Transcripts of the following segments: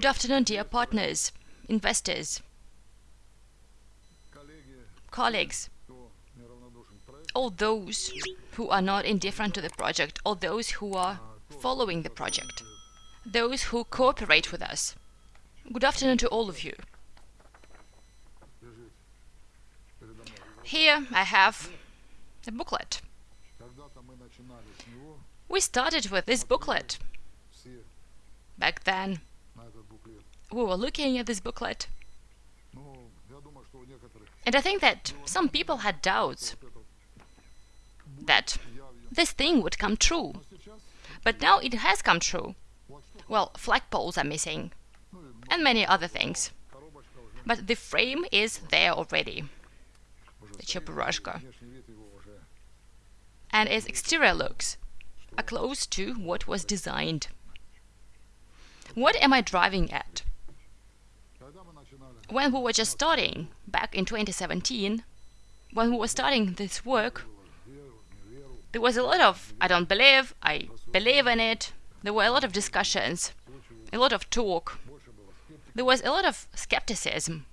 Good afternoon, dear partners, investors, colleagues, all those who are not indifferent to the project, all those who are following the project, those who cooperate with us. Good afternoon to all of you. Here I have a booklet. We started with this booklet. Back then, we were looking at this booklet. And I think that some people had doubts that this thing would come true. But now it has come true. Well, flagpoles are missing, and many other things. But the frame is there already, the Cheburashka. And its exterior looks are close to what was designed. What am I driving at? When we were just starting, back in 2017, when we were starting this work, there was a lot of I don't believe, I believe in it. There were a lot of discussions, a lot of talk. There was a lot of skepticism.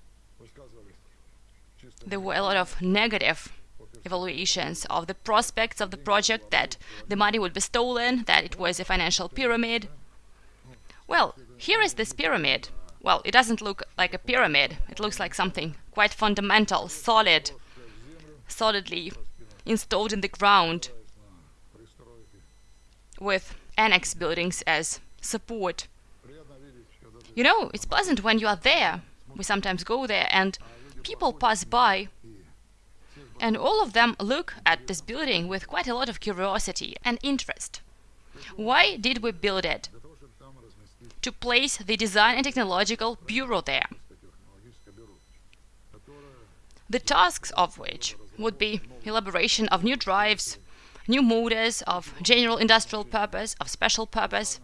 There were a lot of negative evaluations of the prospects of the project, that the money would be stolen, that it was a financial pyramid. Well, here is this pyramid. Well, it doesn't look like a pyramid. It looks like something quite fundamental, solid, solidly installed in the ground with annex buildings as support. You know, it's pleasant when you are there. We sometimes go there and people pass by and all of them look at this building with quite a lot of curiosity and interest. Why did we build it? To place the Design and Technological Bureau there. The tasks of which would be elaboration of new drives, new motors of general industrial purpose, of special purpose,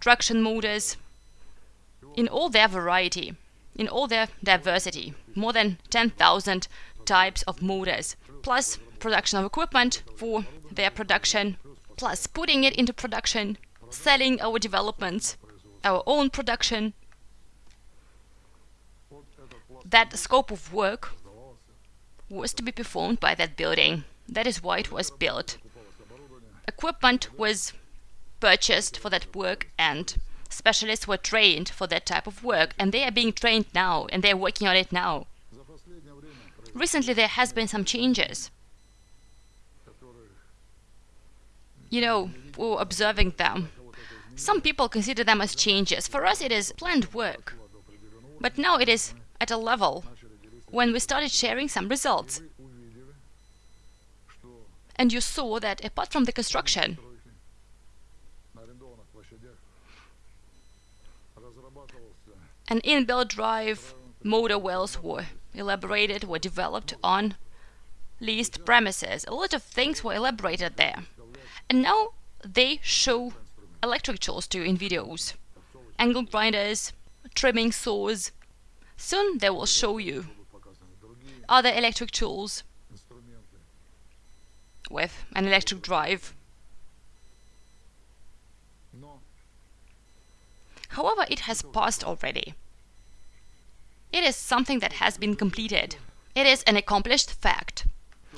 traction motors, in all their variety, in all their diversity, more than 10,000 types of motors, plus production of equipment for their production, plus putting it into production, selling our developments, our own production. That scope of work was to be performed by that building. That is why it was built. Equipment was purchased for that work and specialists were trained for that type of work and they are being trained now and they're working on it now. Recently there has been some changes. You know, we're observing them. Some people consider them as changes. For us it is planned work. But now it is at a level when we started sharing some results. And you saw that apart from the construction, an inbuilt drive motor wells were elaborated, were developed on leased premises. A lot of things were elaborated there. And now they show electric tools to in videos. Angle grinders, trimming saws. Soon they will show you other electric tools with an electric drive. However, it has passed already. It is something that has been completed. It is an accomplished fact.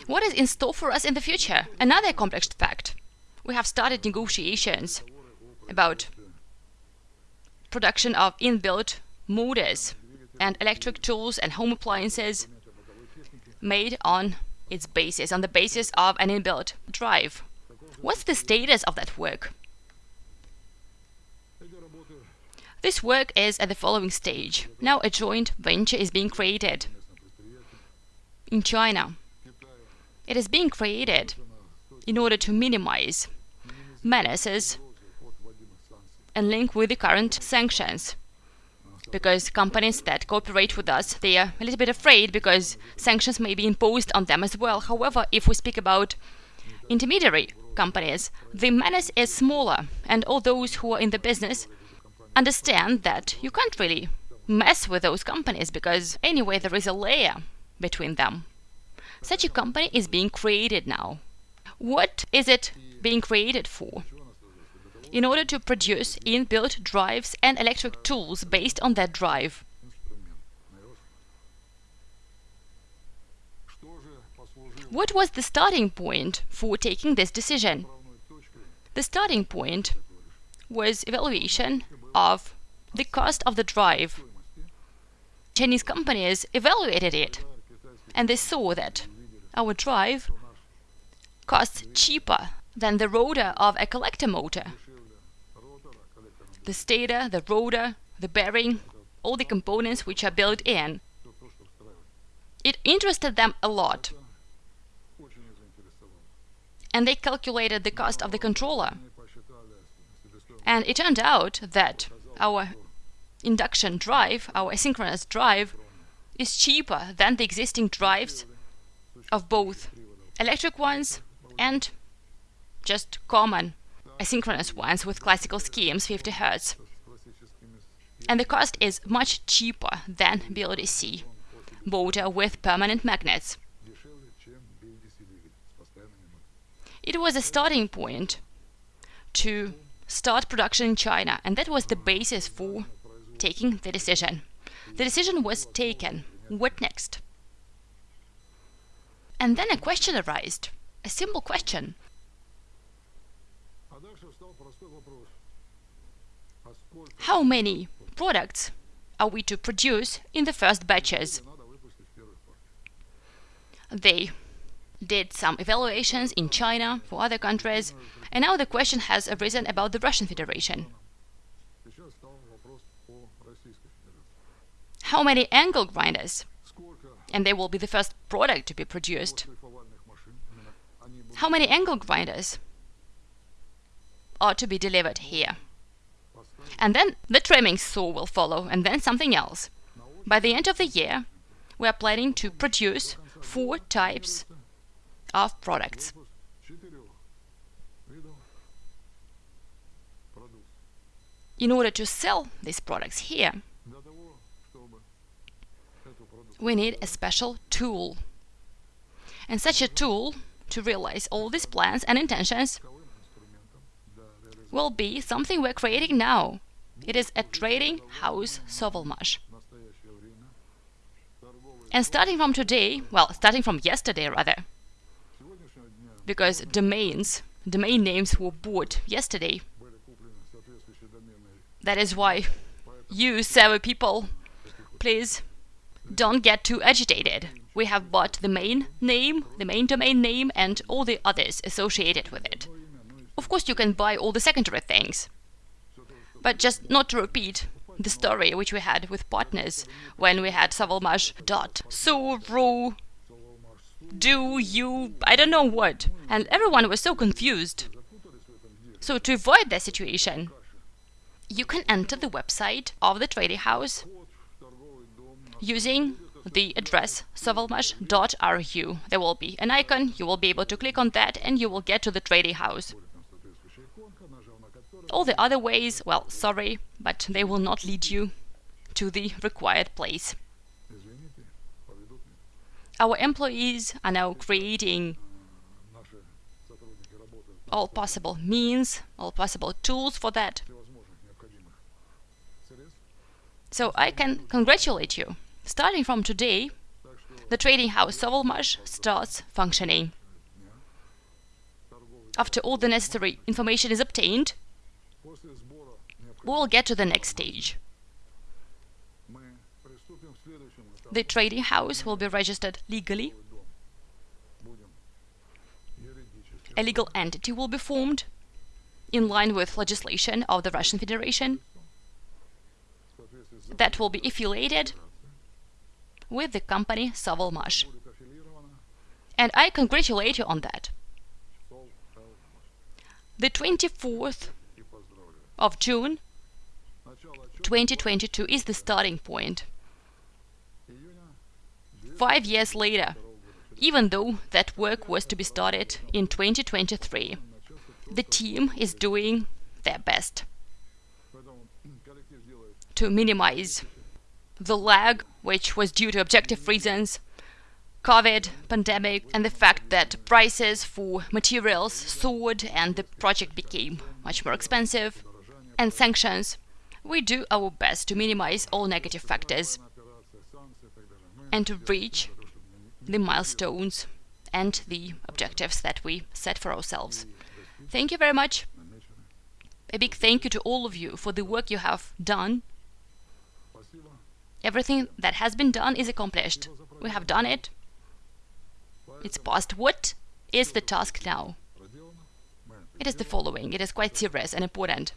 What is in store for us in the future? Another accomplished fact. We have started negotiations about production of inbuilt motors and electric tools and home appliances made on its basis, on the basis of an inbuilt drive. What's the status of that work? This work is at the following stage. Now a joint venture is being created in China. It is being created in order to minimize menaces and link with the current sanctions because companies that cooperate with us, they are a little bit afraid because sanctions may be imposed on them as well. However, if we speak about intermediary companies, the menace is smaller and all those who are in the business understand that you can't really mess with those companies because anyway there is a layer between them. Such a company is being created now. What is it being created for? In order to produce inbuilt drives and electric tools based on that drive. What was the starting point for taking this decision? The starting point was evaluation of the cost of the drive. Chinese companies evaluated it and they saw that our drive costs cheaper than the rotor of a collector motor. The stator, the rotor, the bearing, all the components which are built in. It interested them a lot. And they calculated the cost of the controller. And it turned out that our induction drive, our asynchronous drive, is cheaper than the existing drives of both electric ones and just common asynchronous ones with classical schemes 50 Hz. And the cost is much cheaper than BLDC motor with permanent magnets. It was a starting point to start production in China, and that was the basis for taking the decision. The decision was taken. What next? And then a question arose, a simple question. How many products are we to produce in the first batches? They did some evaluations in China for other countries, and now the question has arisen about the Russian Federation. How many angle grinders? And they will be the first product to be produced. How many angle grinders are to be delivered here? And then the trimming saw will follow, and then something else. By the end of the year, we are planning to produce four types of products. In order to sell these products here, we need a special tool. And such a tool, to realize all these plans and intentions, will be something we're creating now. It is a trading house Sovelmash. And starting from today, well, starting from yesterday rather, because domains, domain names were bought yesterday. That is why you, server people, please don't get too agitated. We have bought the main name, the main domain name, and all the others associated with it. Of course, you can buy all the secondary things, but just not to repeat the story which we had with partners when we had Sovelmash dot so ro do you I don't know what and everyone was so confused. So to avoid that situation, you can enter the website of the trading house using the address sovelmash.ru. There will be an icon, you will be able to click on that and you will get to the trading house. All the other ways, well, sorry, but they will not lead you to the required place. Our employees are now creating all possible means, all possible tools for that. So I can congratulate you. Starting from today, the trading house Sovelmash starts functioning. After all the necessary information is obtained, we will get to the next stage. The trading house will be registered legally. A legal entity will be formed in line with legislation of the Russian Federation that will be affiliated with the company Sovelmash. And I congratulate you on that. The 24th of June 2022 is the starting point. Five years later, even though that work was to be started in 2023, the team is doing their best to minimize the lag, which was due to objective reasons COVID pandemic and the fact that prices for materials soared and the project became much more expensive, and sanctions, we do our best to minimize all negative factors and to reach the milestones and the objectives that we set for ourselves. Thank you very much. A big thank you to all of you for the work you have done. Everything that has been done is accomplished. We have done it. It's past. What is the task now? It is the following. It is quite serious and important.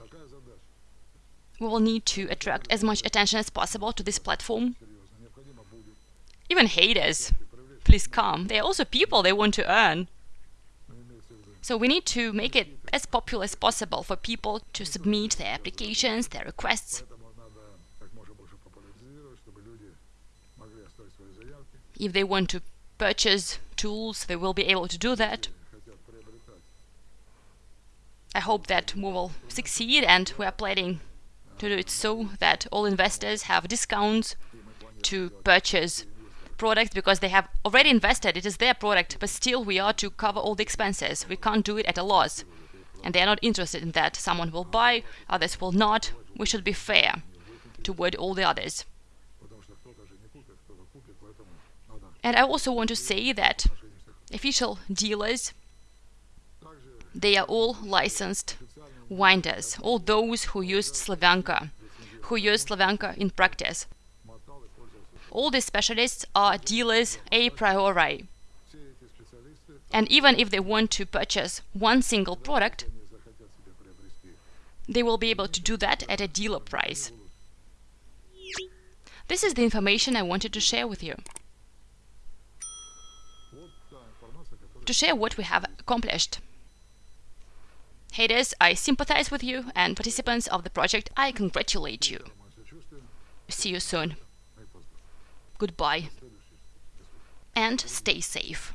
We will need to attract as much attention as possible to this platform. Even haters, please come. They are also people they want to earn. So we need to make it as popular as possible for people to submit their applications, their requests. If they want to purchase tools, they will be able to do that. I hope that we will succeed and we are planning to do it so that all investors have discounts to purchase products because they have already invested, it is their product, but still we are to cover all the expenses. We can't do it at a loss. And they are not interested in that. Someone will buy, others will not. We should be fair toward all the others. And I also want to say that official dealers, they are all licensed winders, all those who used Slavyanka, who used Slavyanka in practice. All these specialists are dealers a priori. And even if they want to purchase one single product, they will be able to do that at a dealer price. This is the information I wanted to share with you. To share what we have accomplished. Haters, I sympathize with you, and participants of the project, I congratulate you. See you soon. Goodbye. And stay safe.